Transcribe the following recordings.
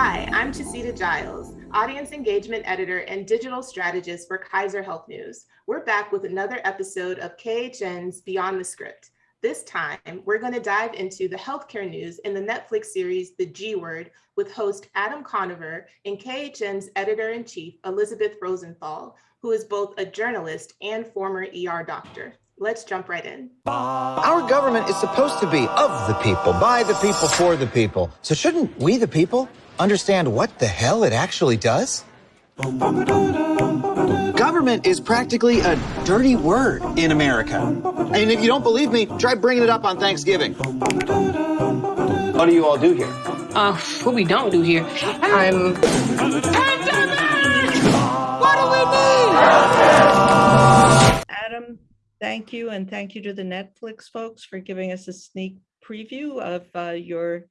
Hi, I'm Chaseedaw Giles, Audience Engagement Editor and Digital Strategist for Kaiser Health News. We're back with another episode of KHN's Beyond the Script. This time, we're going to dive into the healthcare news in the Netflix series The G Word with host Adam Conover and KHN's editor-in-chief Elizabeth Rosenthal, who is both a journalist and former ER doctor. Let's jump right in. Our government is supposed to be of the people, by the people, for the people. So shouldn't we, the people, understand what the hell it actually does? Government is practically a dirty word in America. And if you don't believe me, try bringing it up on Thanksgiving. What do you all do here? Uh, what we don't do here, I'm... Pandemic! What do we need? Thank you. And thank you to the Netflix folks for giving us a sneak preview of uh, your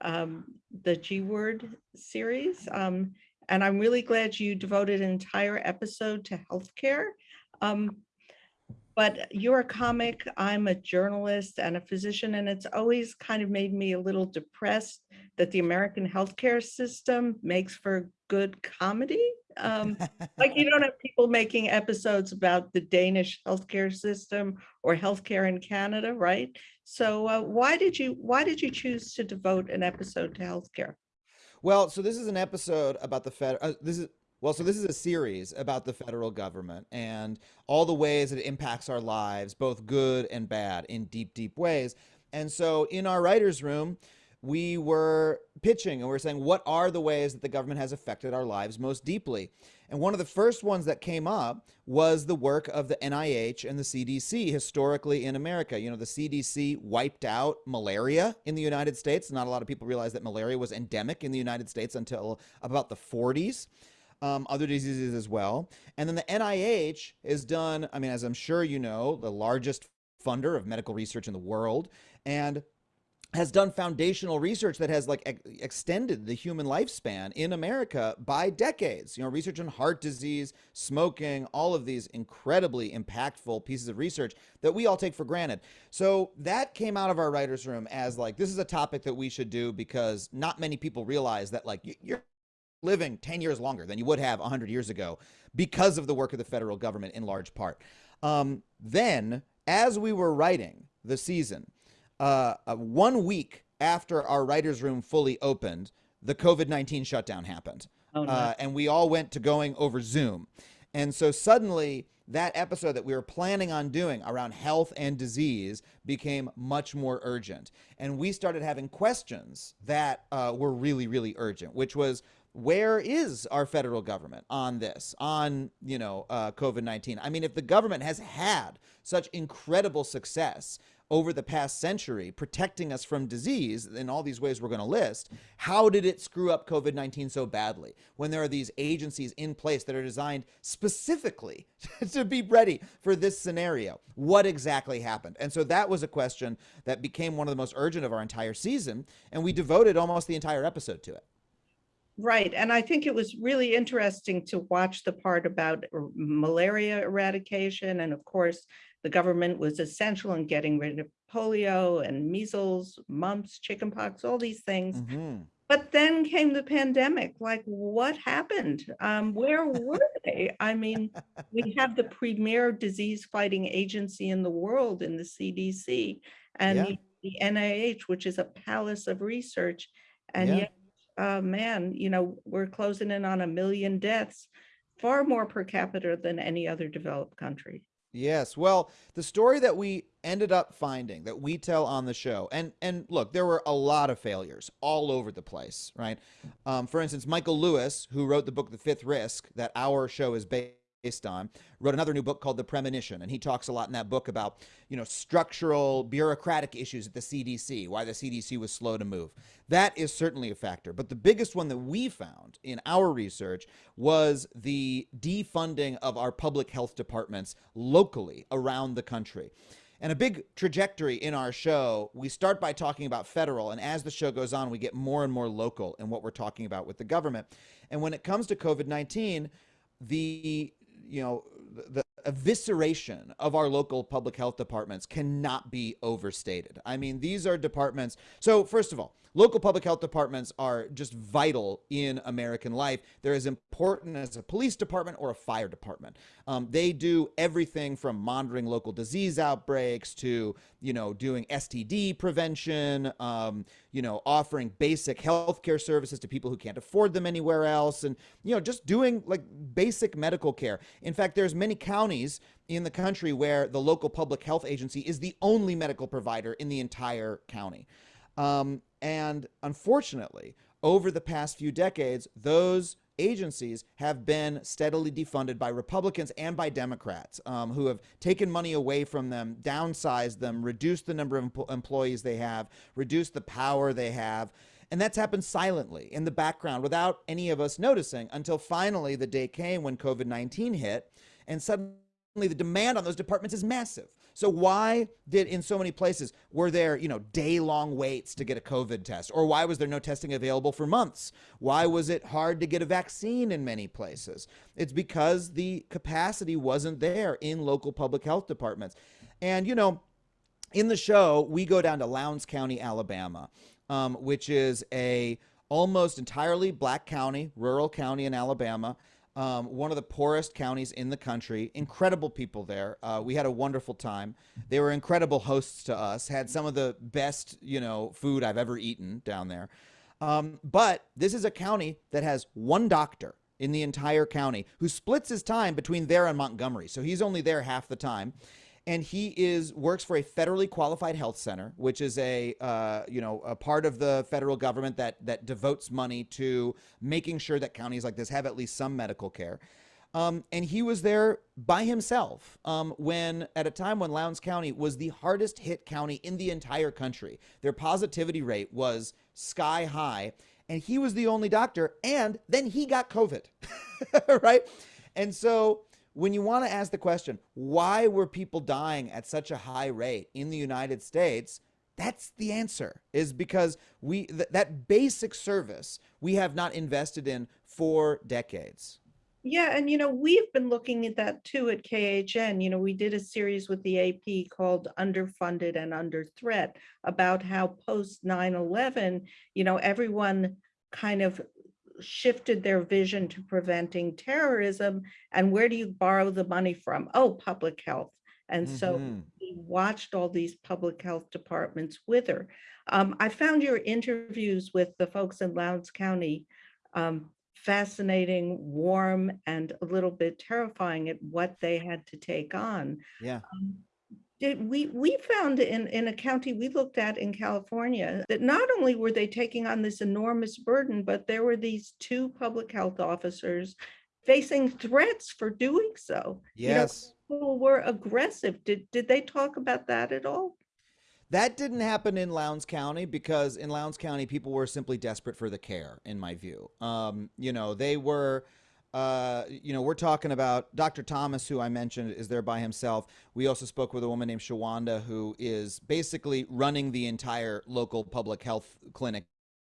um, the G Word series. Um, and I'm really glad you devoted an entire episode to healthcare. Um, but you're a comic, I'm a journalist and a physician, and it's always kind of made me a little depressed that the American healthcare system makes for good comedy. Um, like you don't have people making episodes about the Danish healthcare system or healthcare in Canada, right? So uh, why did you why did you choose to devote an episode to healthcare? Well, so this is an episode about the Fed. Uh, this is well, so this is a series about the federal government and all the ways it impacts our lives, both good and bad, in deep, deep ways. And so in our writers' room, we were pitching and we are saying, what are the ways that the government has affected our lives most deeply? And one of the first ones that came up was the work of the NIH and the CDC historically in America. You know, the CDC wiped out malaria in the United States. Not a lot of people realize that malaria was endemic in the United States until about the 40s. Um, other diseases as well. And then the NIH has done, I mean, as I'm sure you know, the largest funder of medical research in the world. And has done foundational research that has like ex extended the human lifespan in America by decades. You know, research on heart disease, smoking, all of these incredibly impactful pieces of research that we all take for granted. So that came out of our writers room as like this is a topic that we should do because not many people realize that like you're living 10 years longer than you would have 100 years ago because of the work of the federal government in large part. Um, then as we were writing the season, uh, uh, one week after our writer's room fully opened, the COVID 19 shutdown happened. Oh, uh, and we all went to going over Zoom. And so suddenly, that episode that we were planning on doing around health and disease became much more urgent. And we started having questions that uh, were really, really urgent, which was where is our federal government on this, on, you know, uh, COVID 19? I mean, if the government has had such incredible success over the past century protecting us from disease in all these ways we're going to list, how did it screw up COVID 19 so badly when there are these agencies in place that are designed specifically to be ready for this scenario? What exactly happened? And so that was a question that became one of the most urgent of our entire season, and we devoted almost the entire episode to it. Right. And I think it was really interesting to watch the part about malaria eradication. And of course, the government was essential in getting rid of polio and measles, mumps, chickenpox, all these things. Mm -hmm. But then came the pandemic. Like, what happened? Um, where were they? I mean, we have the premier disease fighting agency in the world in the CDC and yeah. the, the NIH, which is a palace of research. And yeah. yet, uh, man, you know, we're closing in on a million deaths, far more per capita than any other developed country. Yes. Well, the story that we ended up finding that we tell on the show, and and look, there were a lot of failures all over the place, right? Um, for instance, Michael Lewis, who wrote the book The Fifth Risk, that our show is based on, wrote another new book called The Premonition. And he talks a lot in that book about, you know, structural bureaucratic issues at the CDC, why the CDC was slow to move. That is certainly a factor. But the biggest one that we found in our research was the defunding of our public health departments locally around the country. And a big trajectory in our show, we start by talking about federal, and as the show goes on, we get more and more local in what we're talking about with the government. And when it comes to COVID 19, the you know, the evisceration of our local public health departments cannot be overstated. I mean, these are departments. So, first of all, local public health departments are just vital in American life. They're as important as a police department or a fire department. Um, they do everything from monitoring local disease outbreaks to, you know, doing STD prevention, um, you know, offering basic healthcare services to people who can't afford them anywhere else, and you know, just doing like basic medical care. In fact, there's many counties in the country where the local public health agency is the only medical provider in the entire county. Um, and unfortunately, over the past few decades, those agencies have been steadily defunded by Republicans and by Democrats um, who have taken money away from them, downsized them, reduced the number of em employees they have, reduced the power they have. And that's happened silently in the background without any of us noticing until finally the day came when COVID 19 hit and suddenly the demand on those departments is massive. So why did in so many places were there, you know, day-long waits to get a COVID test? Or why was there no testing available for months? Why was it hard to get a vaccine in many places? It's because the capacity wasn't there in local public health departments. And you know, in the show, we go down to Lowndes County, Alabama, um, which is a almost entirely black county, rural county in Alabama um, one of the poorest counties in the country. Incredible people there. Uh, we had a wonderful time. They were incredible hosts to us. Had some of the best, you know, food I've ever eaten down there. Um, but this is a county that has one doctor in the entire county who splits his time between there and Montgomery. So he's only there half the time and he is works for a federally qualified health center, which is a uh, you know a part of the federal government that that devotes money to making sure that counties like this have at least some medical care. Um, and he was there by himself um, when at a time when Lowndes County was the hardest hit county in the entire country. Their positivity rate was sky high, and he was the only doctor. And then he got COVID, right? And so when you want to ask the question, why were people dying at such a high rate in the United States? That's the answer is because we th that basic service we have not invested in for decades. Yeah, and you know, we've been looking at that too at KHN. You know, we did a series with the AP called Underfunded and Under Threat about how post 9/11, you know, everyone kind of shifted their vision to preventing terrorism. And where do you borrow the money from? Oh, public health. And so Mhm. we watched all these public health departments wither. Um, I found your interviews with the folks in Lowndes County um, fascinating, warm, and a little bit terrifying at what they had to take on. Yeah. Um, we we found in in a county we looked at in California that not only were they taking on this enormous burden, but there were these two public health officers facing threats for doing so. You know, Yes. people were aggressive. Did did they talk about that at all? That didn't happen in Lowndes County because in Lowndes County, people were simply desperate for the care, in my view. Um, you know, they were, uh, you know, we're talking about Dr. Thomas, who I mentioned is there by himself. We also spoke with a woman named Shawanda, who is basically running the entire local public health clinic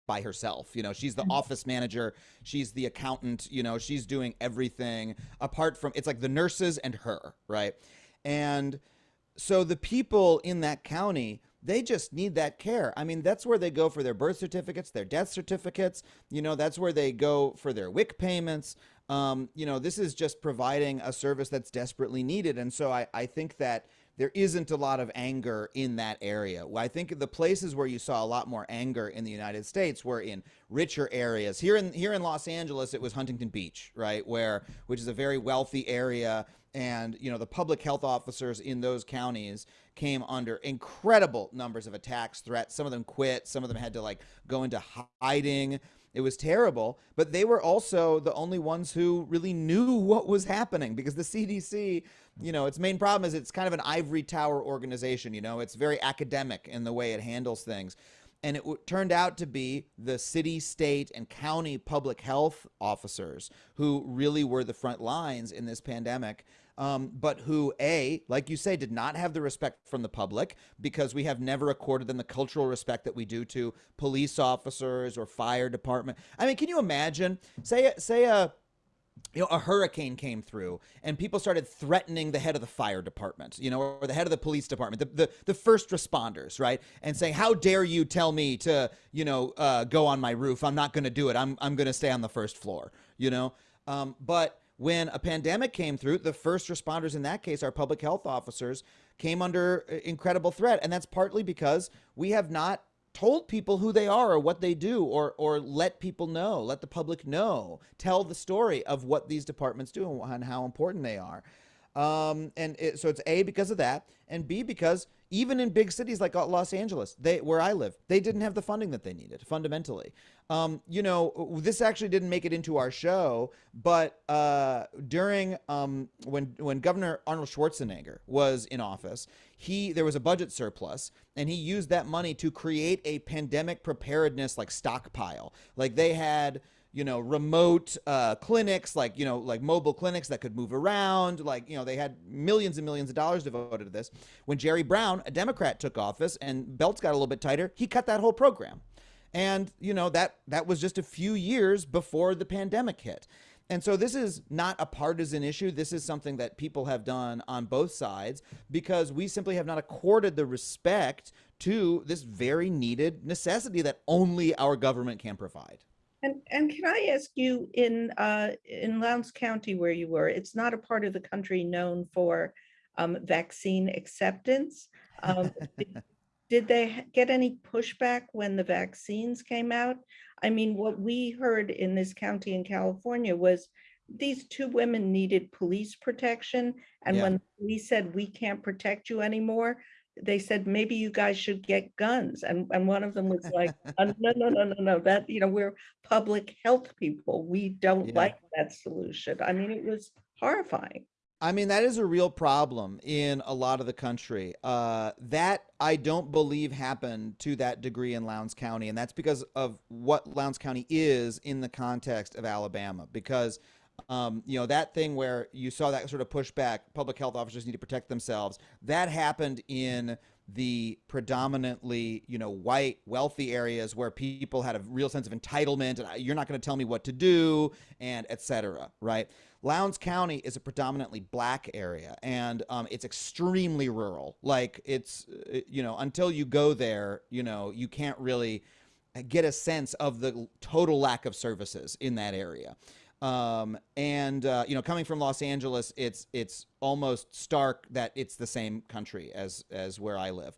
by herself. You know, she's the office manager, she's the accountant, you know, she's doing everything apart from it's like the nurses and her, right? And so the people in that county they just need that care. I mean, that's where they go for their birth certificates, their death certificates. You know, that's where they go for their WIC payments. Um, you know, this is just providing a service that's desperately needed. And so I, I think that there isn't a lot of anger in that area. I think the places where you saw a lot more anger in the United States were in richer areas. Here in here in Los Angeles, it was Huntington Beach, right, where which is a very wealthy area, and you know the public health officers in those counties came under incredible numbers of attacks, threats. Some of them quit. Some of them had to like go into hiding. It was terrible, but they were also the only ones who really knew what was happening because the CDC, you know, its main problem is it's kind of an ivory tower organization, you know, it's very academic in the way it handles things. And it turned out to be the city, state, and county public health officers who really were the front lines in this pandemic um, but who, A, like you say, did not have the respect from the public because we have never accorded them the cultural respect that we do to police officers or fire department. I mean, can you imagine, say, say a, you know, a hurricane came through and people started threatening the head of the fire department, you know, or the head of the police department, the, the, the first responders, right? And saying, how dare you tell me to, you know, uh, go on my roof? I'm not going to do it. I'm, I'm going to stay on the first floor, you know? Um, but when a pandemic came through, the first responders in that case, our public health officers, came under uh, incredible threat. And that's partly because we have not told people who they are or what they do or or let people know let the public know tell the story of what these departments do and how important they are um, and it, so it's a because of that and b because even in big cities like Los Angeles, they where I live, they didn't have the funding that they needed fundamentally. Um, you know, this actually didn't make it into our show, but uh, during um, when when Governor Arnold Schwarzenegger was in office, he there was a budget surplus, and he used that money to create a pandemic preparedness like stockpile. Like they had you know, remote uh, clinics, like, you know, like mobile clinics that could move around. Like, you know, they had millions and millions of dollars devoted to this. When Jerry Brown, a Democrat, took office and belts got a little bit tighter, he cut that whole program. And, you know, that, that was just a few years before the pandemic hit. And so this is not a partisan issue. This is something that people have done on both sides because we simply have not accorded the respect to this very needed necessity that only our government can provide. And, and can I ask you, in, uh, in Lowndes County where you were, it's not a part of the country known for um, vaccine acceptance. Um, did, did they get any pushback when the vaccines came out? I mean, what we heard in this county in California was these two women needed police protection. And Yeah. when we said, we can't protect you anymore, they said, maybe you guys should get guns. And, and one of them was like, "Uh, no, no, no, no, no, that, you know, we're public health people. We don't Yeah. like that solution. I mean, it was horrifying. I mean, that is a real problem in a lot of the country. Uh, that I don't believe happened to that degree in Lowndes County. And that's because of what Lowndes County is in the context of Alabama. Because, um, you know, that thing where you saw that sort of pushback, public health officers need to protect themselves, that happened in the predominantly, you know, white, wealthy areas where people had a real sense of entitlement and you're not going to tell me what to do and et cetera, right? Lowndes County is a predominantly black area and um, it's extremely rural. Like it's, uh, you know, until you go there, you know, you can't really get a sense of the total lack of services in that area. Um, and uh, you know, coming from Los Angeles, it's it's almost stark that it's the same country as as where I live.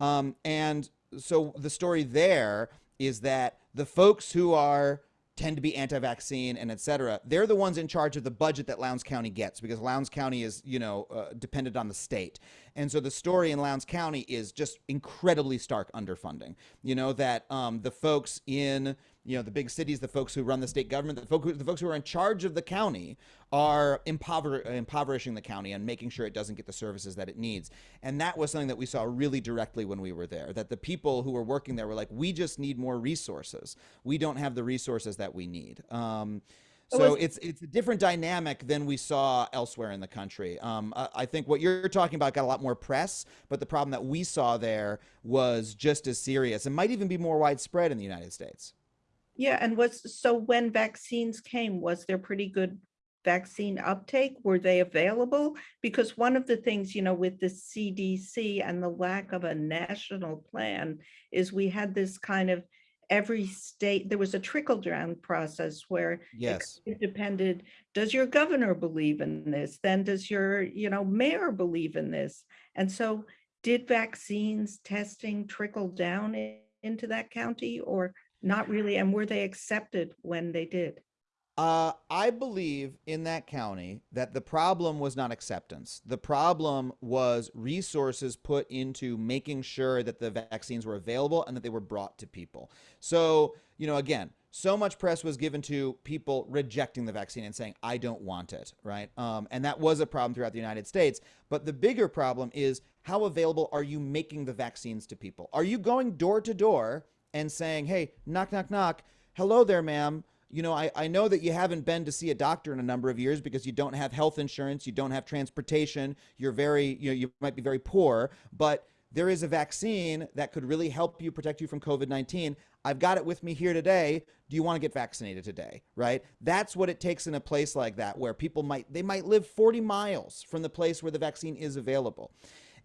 Um, and so the story there is that the folks who are tend to be anti-vaccine and et cetera, they're the ones in charge of the budget that Lowndes County gets because Lowndes County is, you know, uh, dependent on the state. And so the story in Lowndes County is just incredibly stark underfunding. You know, that um, the folks in, you know, the big cities, the folks who run the state government, the, folk who, the folks who are in charge of the county are impover impoverishing the county and making sure it doesn't get the services that it needs. And that was something that we saw really directly when we were there, that the people who were working there were like, we just need more resources. We don't have the resources that we need. Um, So it's it's a different dynamic than we saw elsewhere in the country. Um, I, I think what you're talking about got a lot more press, but the problem that we saw there was just as serious and might even be more widespread in the United States. Yeah, and was, so when vaccines came, was there pretty good vaccine uptake? Were they available? Because one of the things, you know, with the CDC and the lack of a national plan is we had this kind of every state, there was a trickle down process where Yes. it depended, does your governor believe in this? Then does your, you know, mayor believe in this? And so did vaccines testing trickle down into that county or not really? And were they accepted when they did? Uh, I believe in that county that the problem was not acceptance. The problem was resources put into making sure that the vaccines were available and that they were brought to people. So, you know, again, so much press was given to people rejecting the vaccine and saying, I don't want it, right? Um, and that was a problem throughout the United States. But the bigger problem is how available are you making the vaccines to people? Are you going door to door and saying, hey, knock, knock, knock, hello there, ma'am? you know, I, I know that you haven't been to see a doctor in a number of years because you don't have health insurance, you don't have transportation, you're very, you know, you might be very poor, but there is a vaccine that could really help you protect you from COVID 19. I've got it with me here today. Do you want to get vaccinated today? Right? That's what it takes in a place like that where people might, they might live 40 miles from the place where the vaccine is available.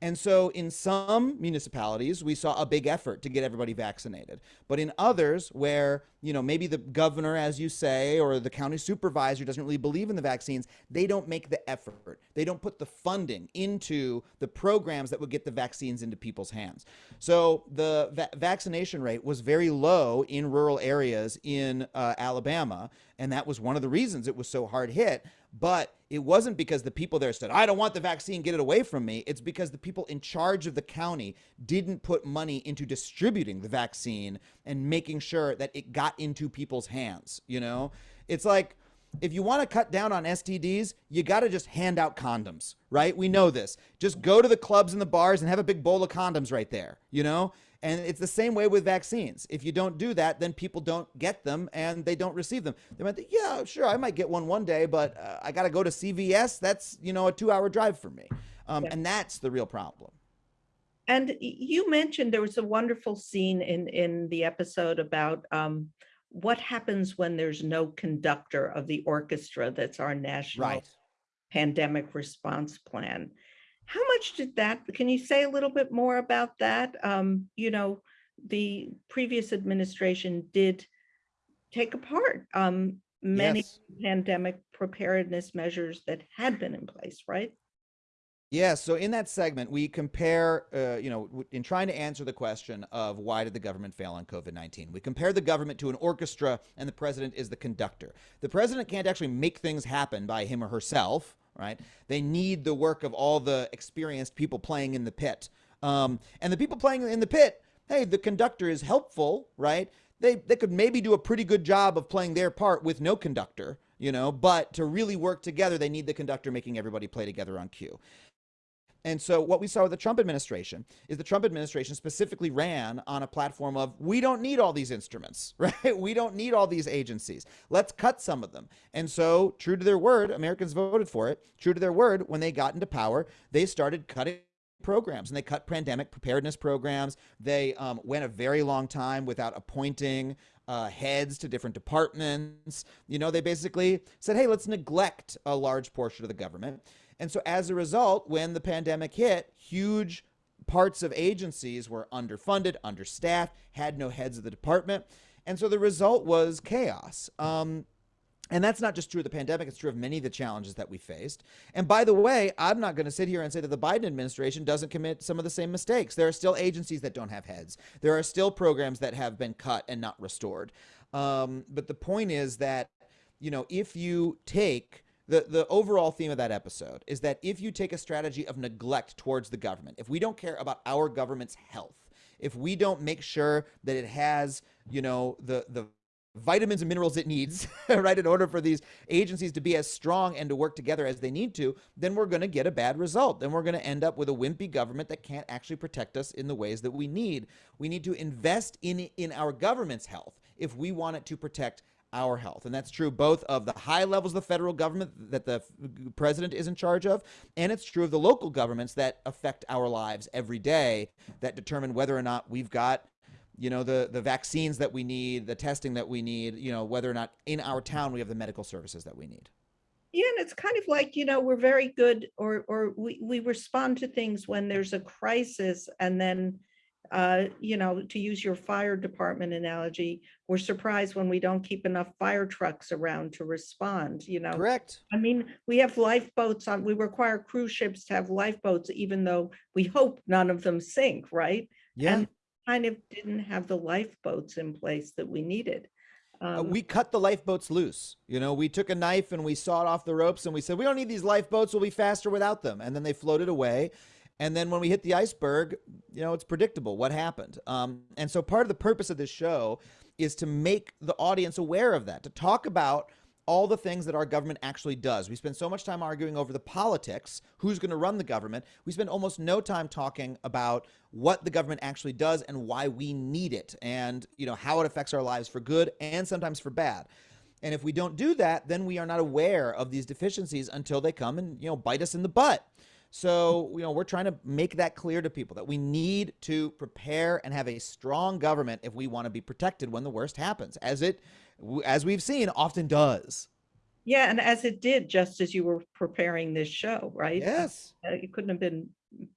And so in some municipalities, we saw a big effort to get everybody vaccinated. But in others, where, you know, maybe the governor, as you say, or the county supervisor doesn't really believe in the vaccines, they don't make the effort. They don't put the funding into the programs that would get the vaccines into people's hands. So the va vaccination rate was very low in rural areas in uh, Alabama. And that was one of the reasons it was so hard hit. But it wasn't because the people there said, I don't want the vaccine, get it away from me. It's because the people in charge of the county didn't put money into distributing the vaccine and making sure that it got into people's hands. You know, it's like, if you want to cut down on STDs, you got to just hand out condoms, right? We know this. Just go to the clubs and the bars and have a big bowl of condoms right there, you know? And it's the same way with vaccines. If you don't do that, then people don't get them and they don't receive them. They might think, yeah, sure, I might get one one day, but uh, I got to go to CVS. That's, you know, a two hour drive for me. Um, yeah. And that's the real problem. And you mentioned there was a wonderful scene in, in the episode about um, what happens when there's no conductor of the orchestra that's our national right. pandemic response plan. How much did that, can you say a little bit more about that? Um, you know, the previous administration did take apart um, many yes. pandemic preparedness measures that had been in place, right? Yeah, so in that segment, we compare, uh, you know, in trying to answer the question of why did the government fail on COVID 19, we compare the government to an orchestra and the president is the conductor. The president can't actually make things happen by him or herself right? They need the work of all the experienced people playing in the pit. Um, and the people playing in the pit, hey, the conductor is helpful, right? They, they could maybe do a pretty good job of playing their part with no conductor, you know, but to really work together, they need the conductor making everybody play together on cue. And so what we saw with the Trump administration is the Trump administration specifically ran on a platform of we don't need all these instruments, right? We don't need all these agencies. Let's cut some of them. And so true to their word, Americans voted for it. True to their word, when they got into power, they started cutting programs and they cut pandemic preparedness programs. They um, went a very long time without appointing uh, heads to different departments. You know, they basically said, hey, let's neglect a large portion of the government. And so as a result, when the pandemic hit, huge parts of agencies were underfunded, understaffed, had no heads of the department. And so the result was chaos. Um, and that's not just true of the pandemic, it's true of many of the challenges that we faced. And by the way, I'm not going to sit here and say that the Biden administration doesn't commit some of the same mistakes. There are still agencies that don't have heads, there are still programs that have been cut and not restored. Um, but the point is that, you know, if you take the, the overall theme of that episode is that if you take a strategy of neglect towards the government, if we don't care about our government's health, if we don't make sure that it has, you know, the, the vitamins and minerals it needs, right, in order for these agencies to be as strong and to work together as they need to, then we're going to get a bad result. Then we're going to end up with a wimpy government that can't actually protect us in the ways that we need. We need to invest in in our government's health if we want it to protect our health. And that's true both of the high levels of the federal government that the president is in charge of, and it's true of the local governments that affect our lives every day that determine whether or not we've got you know the the vaccines that we need the testing that we need you know whether or not in our town we have the medical services that we need yeah and it's kind of like you know we're very good or or we, we respond to things when there's a crisis and then uh, you know, to use your fire department analogy, we're surprised when we don't keep enough fire trucks around to respond, you know. Correct. I mean, we have lifeboats on, we require cruise ships to have lifeboats, even though we hope none of them sink, right? Yeah. And kind of didn't have the lifeboats in place that we needed. Uh, um, we cut the lifeboats loose. You know, we took a knife and we sawed off the ropes and we said, we don't need these lifeboats. We'll be faster without them. And then they floated away. And then when we hit the iceberg, you know, it's predictable what happened. Um, and so part of the purpose of this show is to make the audience aware of that, to talk about all the things that our government actually does. We spend so much time arguing over the politics, who's going to run the government. We spend almost no time talking about what the government actually does and why we need it and, you know, how it affects our lives for good and sometimes for bad. And if we don't do that, then we are not aware of these deficiencies until they come and, you know, bite us in the butt. So, you know, we're trying to make that clear to people that we need to prepare and have a strong government if we want to be protected when the worst happens, as it, as we've seen, often does. Yeah, and as it did just as you were preparing this show, right? Yes. Uh, It couldn't have been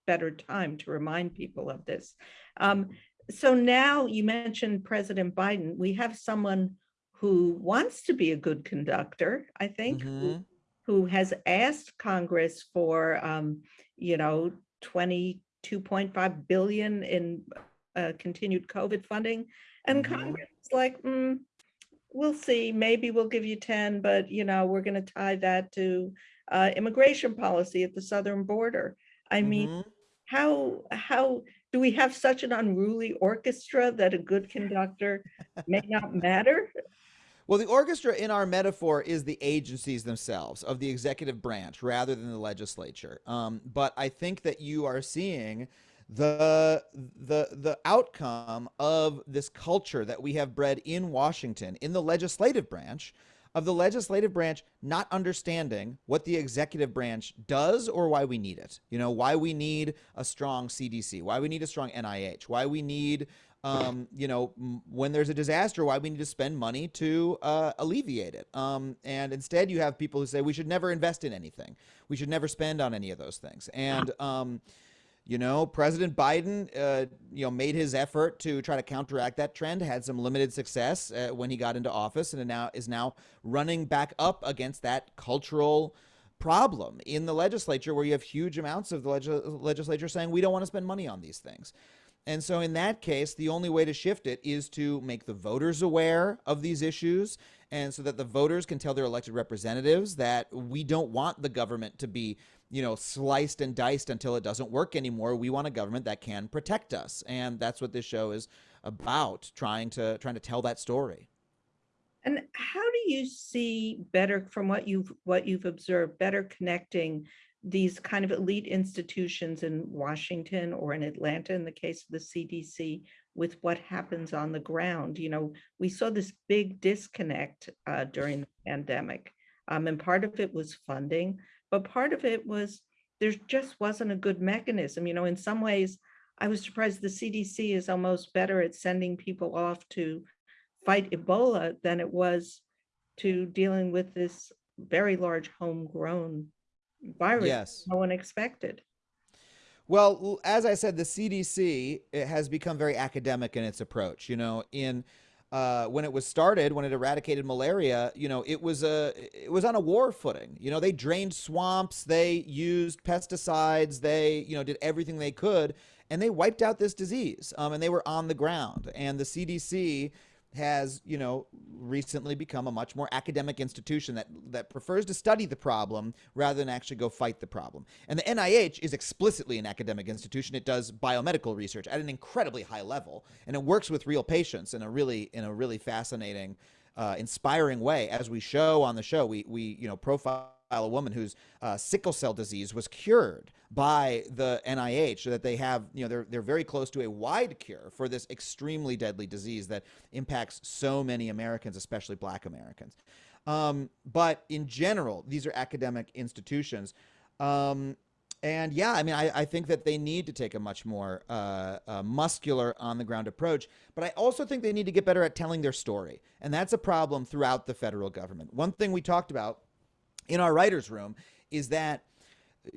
better time to remind people of this. Um, so now you mentioned President Biden. We have someone who wants to be a good conductor, I think, who- Mhm. who has asked Congress for, um, you know, twenty-two point five billion in uh, continued COVID funding. And Mhm. Congress is like, mm, we'll see, maybe we'll give you ten, but you know, we're gonna tie that to uh, immigration policy at the southern border. I mean, Mhm. how, how, do we have such an unruly orchestra that a good conductor may not matter? Well, the orchestra in our metaphor is the agencies themselves of the executive branch rather than the legislature. Um, but I think that you are seeing the the the outcome of this culture that we have bred in Washington in the legislative branch of the legislative branch not understanding what the executive branch does or why we need it. You know, why we need a strong CDC, why we need a strong NIH, why we need um, you know, m- when there's a disaster, why we need to spend money to uh, alleviate it. Um, and instead, you have people who say we should never invest in anything. We should never spend on any of those things. And um, you know, President Biden, uh, you know, made his effort to try to counteract that trend. Had some limited success uh, when he got into office, and now is now running back up against that cultural problem in the legislature, where you have huge amounts of the leg- legislature saying we don't want to spend money on these things. And so, in that case, the only way to shift it is to make the voters aware of these issues, and so that the voters can tell their elected representatives that we don't want the government to be, you know, sliced and diced until it doesn't work anymore. We want a government that can protect us, and that's what this show is about, trying to trying to tell that story. And how do you see better from what you've what you've observed, better connecting these kind of elite institutions in Washington or in Atlanta, in the case of the CDC, with what happens on the ground? You know, we saw this big disconnect uh, during the pandemic, um, and part of it was funding, but part of it was there just wasn't a good mechanism. You know, in some ways, I was surprised the CDC is almost better at sending people off to fight Ebola than it was to dealing with this very large homegrown virus Yes. no one expected. Well, as I said, the CDC it has become very academic in its approach. You know, in uh, when it was started, when it eradicated malaria, you know, it was a it was on a war footing. You know, they drained swamps, they used pesticides, they you know did everything they could, and they wiped out this disease. Um, and they were on the ground, and the CDC has you know recently become a much more academic institution that that prefers to study the problem rather than actually go fight the problem. And the NIH is explicitly an academic institution. It does biomedical research at an incredibly high level, and it works with real patients in a really in a really fascinating, uh, inspiring way. As we show on the show, we we you know profile a woman whose uh, sickle cell disease was cured by the NIH, so that they have, you know, they're they're very close to a wide cure for this extremely deadly disease that impacts so many Americans, especially Black Americans. Um, but in general, these are academic institutions. Um, and yeah, I mean, I, I think that they need to take a much more uh, uh, muscular, on the ground approach. But I also think they need to get better at telling their story. And that's a problem throughout the federal government. One thing we talked about in our writer's room is that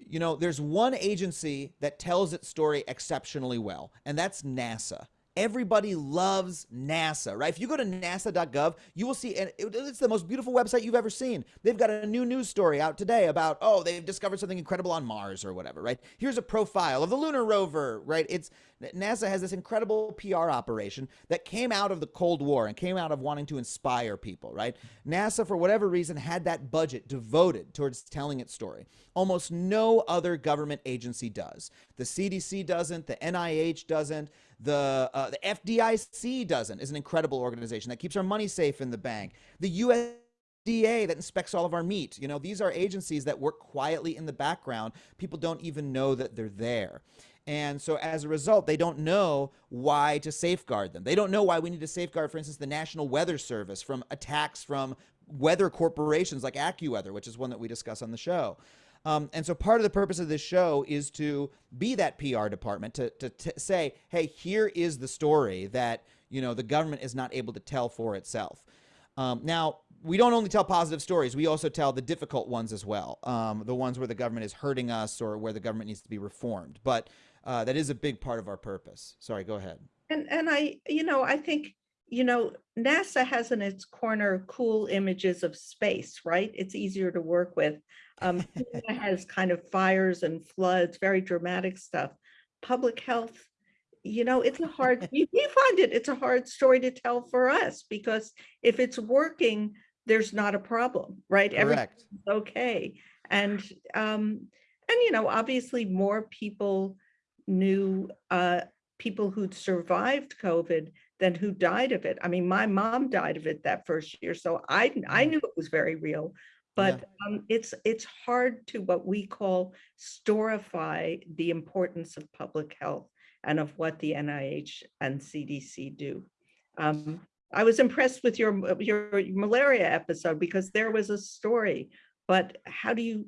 you know there's one agency that tells its story exceptionally well and that's nasa everybody loves nasa right? If you go to nasa.gov you will see and it's the most beautiful website you've ever seen. They've got a new news story out today about oh they've discovered something incredible on mars or whatever right? Here's a profile of the lunar rover right? It's nasa has this incredible pr operation that came out of the cold war and came out of wanting to inspire people right? Nasa for whatever reason had that budget devoted towards telling its story. Almost no other government agency does. The cdc doesn't the nih doesn't the uh, the fdic doesn't is an incredible organization that keeps our money safe in the bank the USDA that inspects all of our meat. You know, these are agencies that work quietly in the background. People don't even know that they're there. And so as a result, they don't know why to safeguard them. They don't know why we need to safeguard, for instance, the National Weather Service from attacks from weather corporations like AccuWeather, which is one that we discuss on the show. Um, and so part of the purpose of this show is to be that PR department to, to, to say, hey, here is the story that you know the government is not able to tell for itself. Um, now, we don't only tell positive stories, we also tell the difficult ones as well, um, the ones where the government is hurting us or where the government needs to be reformed. But uh, that is a big part of our purpose. Sorry, go ahead. And, and I, you know, I think, you know, NASA has in its corner cool images of space, right? It's easier to work with. Um, has kind of fires and floods, very dramatic stuff. Public health, you know, it's a hard, we we find it, it's a hard story to tell for us because if it's working, there's not a problem, right? Everything's Correct. okay. And, um, and, you know, obviously more people knew, uh, people who'd survived COVID than who died of it. I mean, my mom died of it that first year, so I, I Mm. knew it was very real. But um, it's, it's hard to what we call storify the importance of public health and of what the NIH and CDC do. Um, I was impressed with your, your malaria episode because there was a story, but how do you,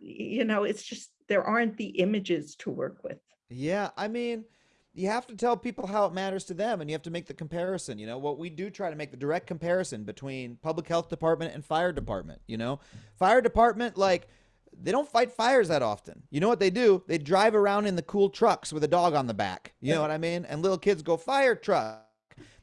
you know, it's just, there aren't the images to work with. Yeah, I mean, you have to tell people how it matters to them and you have to make the comparison, you know. What we do try to make the direct comparison between public health department and fire department, you know. Fire department like they don't fight fires that often. You know what they do? They drive around in the cool trucks with a dog on the back. You know what I mean? And little kids go fire truck.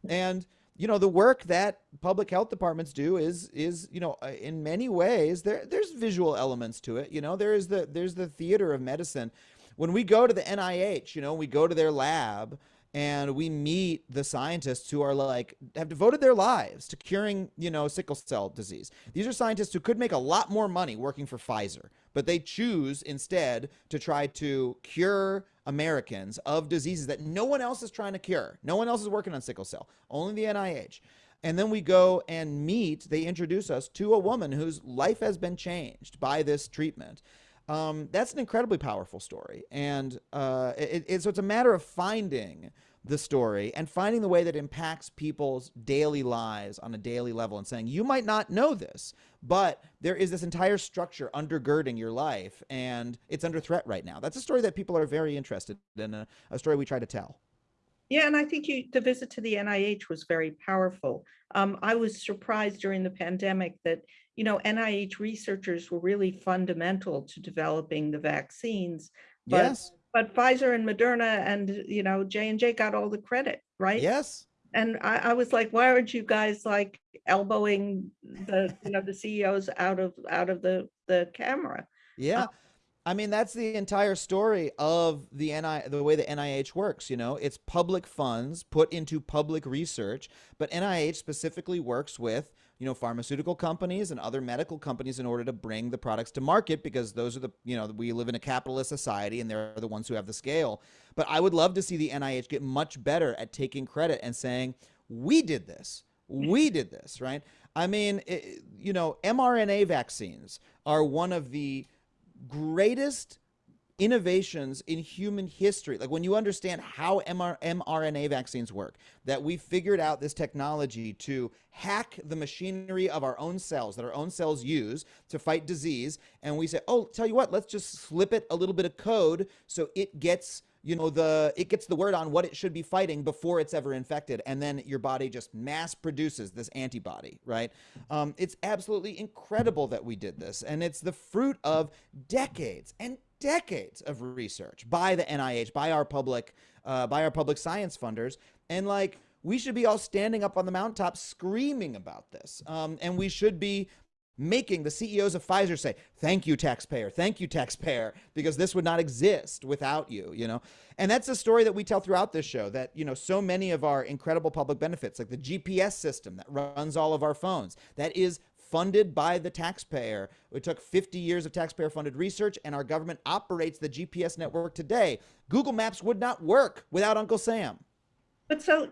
And you know the work that public health departments do is is you know uh, in many ways there there's visual elements to it you know there is the there's the theater of medicine when we go to the NIH, you know, we go to their lab and we meet the scientists who are like have devoted their lives to curing, you know, sickle cell disease. These are scientists who could make a lot more money working for Pfizer, but they choose instead to try to cure Americans of diseases that no one else is trying to cure. No one else is working on sickle cell, only the NIH. And then we go and meet, they introduce us to a woman whose life has been changed by this treatment um, that's an incredibly powerful story. And uh, it, it, so it's a matter of finding the story and finding the way that impacts people's daily lives on a daily level and saying, you might not know this, but there is this entire structure undergirding your life and it's under threat right now. That's a story that people are very interested in, a, a story we try to tell. Yeah, and I think you, the visit to the NIH was very powerful. Um, I was surprised during the pandemic that, you know, NIH researchers were really fundamental to developing the vaccines. But, yes. but Pfizer and Moderna and, you know, J and J got all the credit, right? Yes. And I, I was like, why aren't you guys like elbowing the, you know, the CEOs out of, out of the, the camera? Yeah. Um, I mean, that's the entire story of the NI, the way the NIH works. You know, it's public funds put into public research, but NIH specifically works with you know pharmaceutical companies and other medical companies in order to bring the products to market because those are the you know we live in a capitalist society and they're the ones who have the scale. But I would love to see the NIH get much better at taking credit and saying we did this, we mm-hmm. did this, right? I mean, it, you know, mRNA vaccines are one of the greatest innovations in human history. Like when you understand how MR mRNA vaccines work, that we figured out this technology to hack the machinery of our own cells that our own cells use to fight disease. And we say, oh, tell you what, let's just slip it a little bit of code so it gets you know the it gets the word on what it should be fighting before it's ever infected and then your body just mass produces this antibody right um, it's absolutely incredible that we did this and it's the fruit of decades and decades of research by the nih by our public uh, by our public science funders. And like we should be all standing up on the mountaintop screaming about this. Um, and we should be making the CEOs of Pfizer say, thank you, taxpayer, thank you, taxpayer, because this would not exist without you, you know? And that's a story that we tell throughout this show that, you know, so many of our incredible public benefits, like the GPS system that runs all of our phones, that is funded by the taxpayer. It took 50 years of taxpayer funded research, and our government operates the GPS network today. Google Maps would not work without Uncle Sam. But so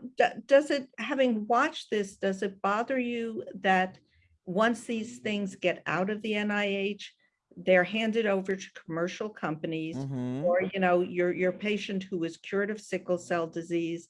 does it, having watched this, does it bother you that once these things get out of the NIH, they're handed over to commercial companies Mhm. or, you know, your, your patient who was cured of sickle cell disease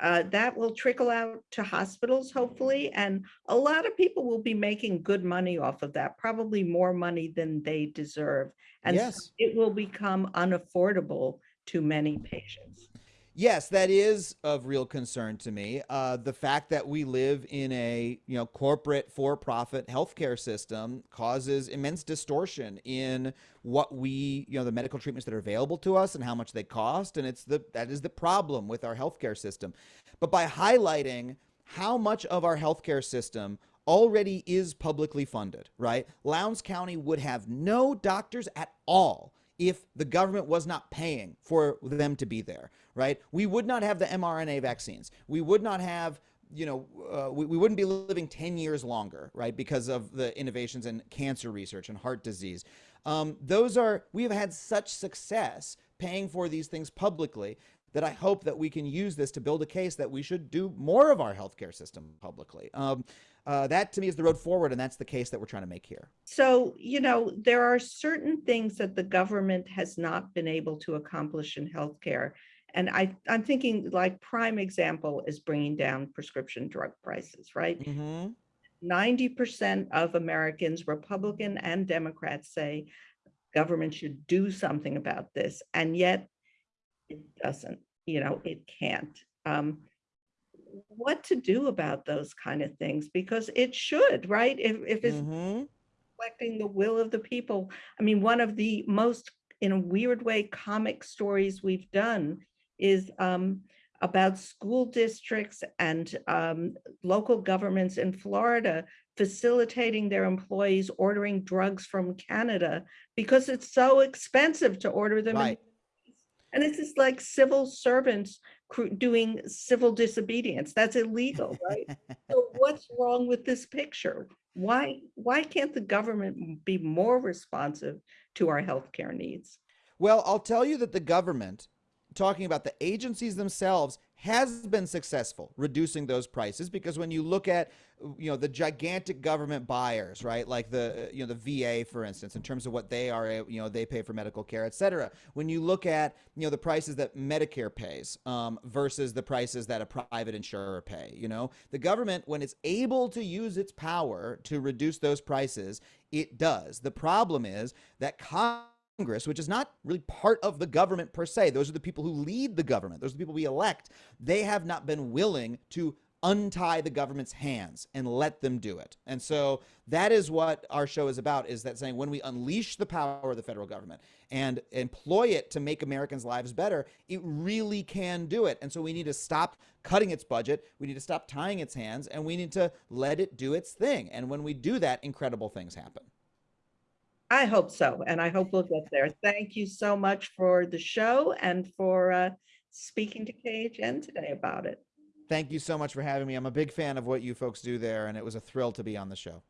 uh, that will trickle out to hospitals, hopefully, and a lot of people will be making good money off of that, probably more money than they deserve. And so it will become unaffordable to many patients. Yes, that is of real concern to me. Uh, the fact that we live in a you know corporate for-profit healthcare system causes immense distortion in what we you know the medical treatments that are available to us and how much they cost, and it's the that is the problem with our healthcare system. But by highlighting how much of our healthcare system already is publicly funded, right? Lowndes County would have no doctors at all if the government was not paying for them to be there, right? We would not have the mRNA vaccines. We would not have, you know, uh, we, we wouldn't be living 10 years longer, right? Because of the innovations in cancer research and heart disease. Um, those are, we have had such success paying for these things publicly that I hope that we can use this to build a case that we should do more of our healthcare system publicly. Um, uh, that to me is the road forward, and that's the case that we're trying to make here. So, you know, there are certain things that the government has not been able to accomplish in healthcare. And I, I'm thinking like prime example is bringing down prescription drug prices, right? Mm-hmm. 90% of Americans, Republican and Democrats say government should do something about this. And yet it doesn't, you know, it can't. Um, what to do about those kind of things? Because it should, right? If, if it's Mm-hmm. reflecting the will of the people. I mean, one of the most, in a weird way, comic stories we've done is um, about school districts and um, local governments in Florida facilitating their employees ordering drugs from Canada because it's so expensive to order them. Right. And it's just like civil servants doing civil disobedience. That's illegal, right? So what's wrong with this picture? Why, why can't the government be more responsive to our healthcare needs? Well, I'll tell you that the government, talking about the agencies themselves, has been successful reducing those prices because when you look at you know the gigantic government buyers right like the you know the VA for instance in terms of what they are you know they pay for medical care et cetera. When you look at you know the prices that Medicare pays um, versus the prices that a private insurer pay you know the government when it's able to use its power to reduce those prices it does. The problem is that Congress, which is not really part of the government per se, those are the people who lead the government, those are the people we elect, they have not been willing to untie the government's hands and let them do it. And so that is what our show is about is that saying when we unleash the power of the federal government and employ it to make Americans' lives better, it really can do it. And so we need to stop cutting its budget, we need to stop tying its hands, and we need to let it do its thing. And when we do that, incredible things happen. I hope so, and I hope we'll get there. Thank you so much for the show and for uh, speaking to KHN today about it. Thank you so much for having me. I'm a big fan of what you folks do there, and it was a thrill to be on the show.